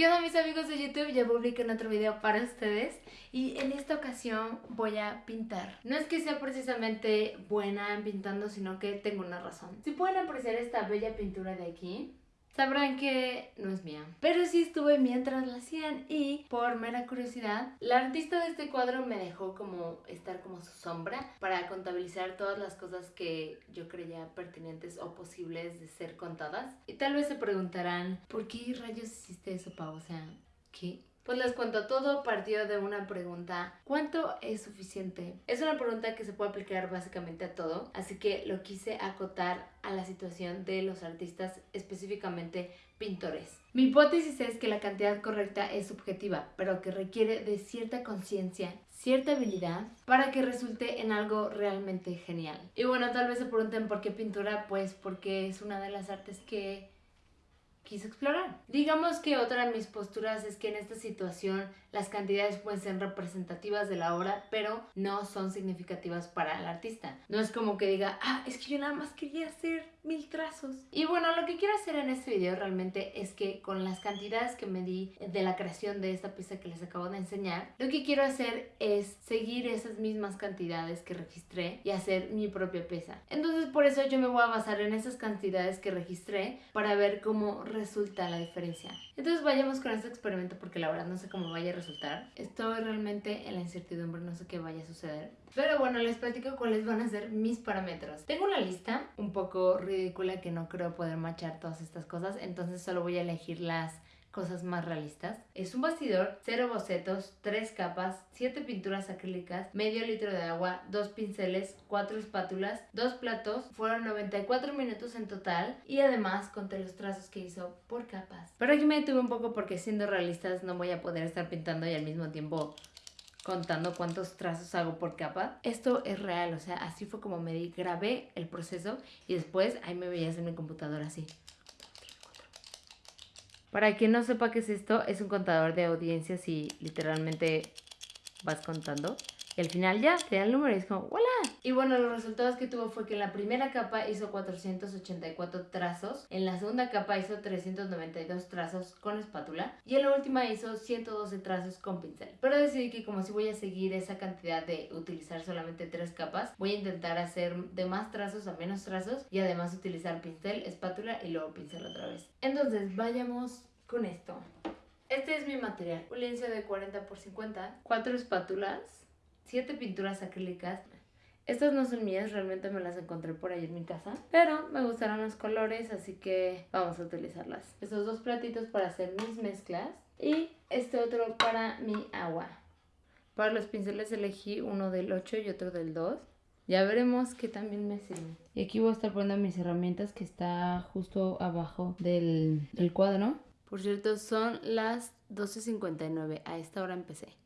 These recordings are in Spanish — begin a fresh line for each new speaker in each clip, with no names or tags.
¿Qué onda mis amigos de YouTube? Ya publiqué otro video para ustedes y en esta ocasión voy a pintar. No es que sea precisamente buena en pintando, sino que tengo una razón. Si pueden apreciar esta bella pintura de aquí, sabrán que no es mía. Pero sí estuve mientras la hacían y por mera curiosidad, la artista de este cuadro me dejó como estar como su sombra para contabilizar todas las cosas que yo creía pertinentes o posibles de ser contadas. Y tal vez se preguntarán, ¿por qué rayos hiciste eso, Pau? O sea, ¿qué? Pues les cuento, todo partió de una pregunta, ¿cuánto es suficiente? Es una pregunta que se puede aplicar básicamente a todo, así que lo quise acotar a la situación de los artistas, específicamente pintores. Mi hipótesis es que la cantidad correcta es subjetiva, pero que requiere de cierta conciencia, cierta habilidad para que resulte en algo realmente genial. Y bueno, tal vez se pregunten por qué pintura, pues porque es una de las artes que quise explorar. Digamos que otra de mis posturas es que en esta situación las cantidades pueden ser representativas de la obra, pero no son significativas para el artista. No es como que diga, ah, es que yo nada más quería hacer mil trazos. Y bueno, lo que quiero hacer en este video realmente es que con las cantidades que me di de la creación de esta pieza que les acabo de enseñar, lo que quiero hacer es seguir esas mismas cantidades que registré y hacer mi propia pieza. Entonces por eso yo me voy a basar en esas cantidades que registré para ver cómo resulta la diferencia. Entonces vayamos con este experimento porque la verdad no sé cómo vaya a resultar. Estoy realmente en la incertidumbre, no sé qué vaya a suceder. Pero bueno, les platico cuáles van a ser mis parámetros. Tengo una lista un poco ridícula que no creo poder machar todas estas cosas, entonces solo voy a elegir las cosas más realistas. Es un bastidor, cero bocetos, tres capas, siete pinturas acrílicas, medio litro de agua, dos pinceles, cuatro espátulas, dos platos. Fueron 94 minutos en total y además conté los trazos que hizo por capas. Pero aquí me detuve un poco porque siendo realistas no voy a poder estar pintando y al mismo tiempo contando cuántos trazos hago por capa. Esto es real, o sea, así fue como me di, grabé el proceso y después ahí me veías en mi computadora así. Para quien no sepa qué es esto, es un contador de audiencias y literalmente vas contando. Y al final ya te da el número y es como ¡Hola! Y bueno, los resultados que tuvo fue que en la primera capa hizo 484 trazos, en la segunda capa hizo 392 trazos con espátula y en la última hizo 112 trazos con pincel. Pero decidí que como si voy a seguir esa cantidad de utilizar solamente tres capas, voy a intentar hacer de más trazos a menos trazos y además utilizar pincel, espátula y luego pincel otra vez. Entonces, vayamos con esto. Este es mi material, un lienzo de 40 x 50, cuatro espátulas, siete pinturas acrílicas. Estas no son mías, realmente me las encontré por ahí en mi casa. Pero me gustaron los colores, así que vamos a utilizarlas. Estos dos platitos para hacer mis mezclas. Y este otro para mi agua. Para los pinceles elegí uno del 8 y otro del 2. Ya veremos qué también me sirve. Y aquí voy a estar poniendo mis herramientas que está justo abajo del, del cuadro. Por cierto, son las 12.59. A esta hora empecé.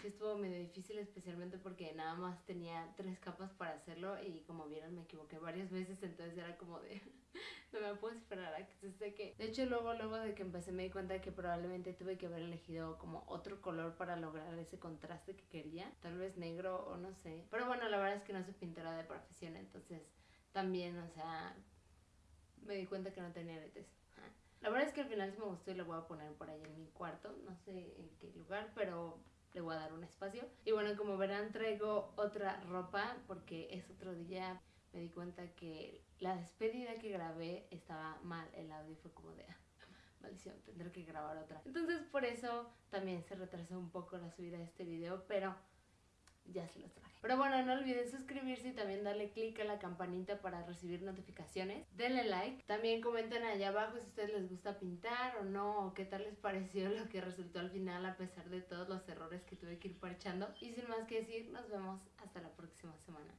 Que estuvo medio difícil especialmente porque nada más tenía tres capas para hacerlo y como vieron me equivoqué varias veces entonces era como de no me puedo esperar a que se seque. De hecho luego luego de que empecé me di cuenta que probablemente tuve que haber elegido como otro color para lograr ese contraste que quería tal vez negro o no sé. Pero bueno la verdad es que no soy pintora de profesión entonces también o sea me di cuenta que no tenía aretes. La verdad es que al final sí me gustó y lo voy a poner por ahí en mi cuarto, no sé en qué lugar, pero le voy a dar un espacio. Y bueno, como verán, traigo otra ropa porque es otro día. Me di cuenta que la despedida que grabé estaba mal. El audio fue como de, ah, maldición, tendré que grabar otra. Entonces por eso también se retrasó un poco la subida de este video, pero ya se los traje. Pero bueno, no olviden suscribirse y también darle click a la campanita para recibir notificaciones. Denle like. También comenten allá abajo si a ustedes les gusta pintar o no, o qué tal les pareció lo que resultó al final a pesar de todos los errores que tuve que ir parchando. Y sin más que decir, nos vemos hasta la próxima semana.